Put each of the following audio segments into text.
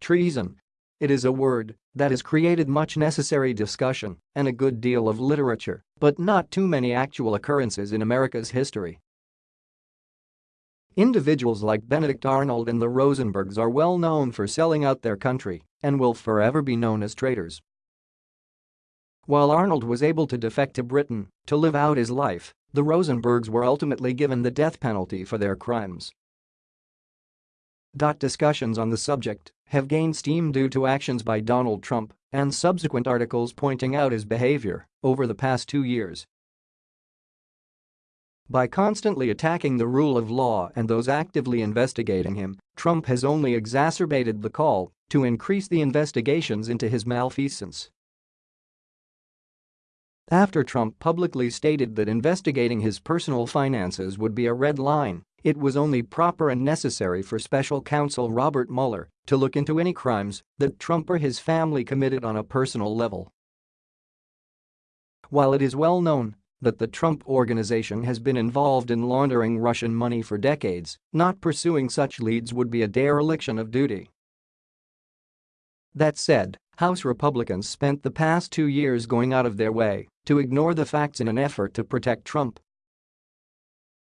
Treason. It is a word that has created much necessary discussion and a good deal of literature, but not too many actual occurrences in America's history. Individuals like Benedict Arnold and the Rosenbergs are well known for selling out their country and will forever be known as traitors. While Arnold was able to defect to Britain to live out his life, the Rosenbergs were ultimately given the death penalty for their crimes. Discussions on the subject have gained steam due to actions by Donald Trump and subsequent articles pointing out his behavior over the past two years. By constantly attacking the rule of law and those actively investigating him, Trump has only exacerbated the call to increase the investigations into his malfeasance. After Trump publicly stated that investigating his personal finances would be a red line, it was only proper and necessary for special counsel Robert Mueller to look into any crimes that Trump or his family committed on a personal level. While it is well known that the Trump Organization has been involved in laundering Russian money for decades, not pursuing such leads would be a dereliction of duty. That said, House Republicans spent the past two years going out of their way to ignore the facts in an effort to protect Trump.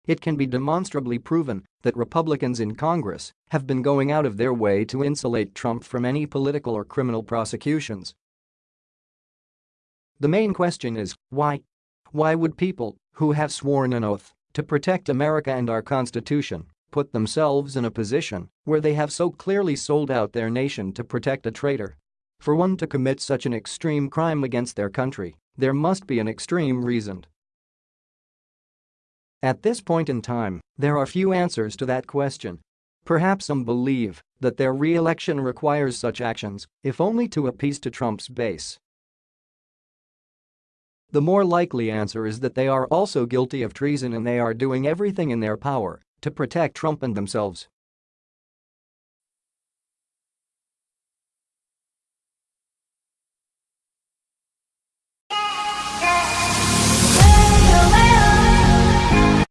It can be demonstrably proven that Republicans in Congress have been going out of their way to insulate Trump from any political or criminal prosecutions. The main question is, why? Why would people who have sworn an oath to protect America and our Constitution put themselves in a position where they have so clearly sold out their nation to protect a traitor? For one to commit such an extreme crime against their country, there must be an extreme reason. At this point in time, there are few answers to that question. Perhaps some believe that their re-election requires such actions, if only to appease to Trump's base. The more likely answer is that they are also guilty of treason and they are doing everything in their power to protect Trump and themselves.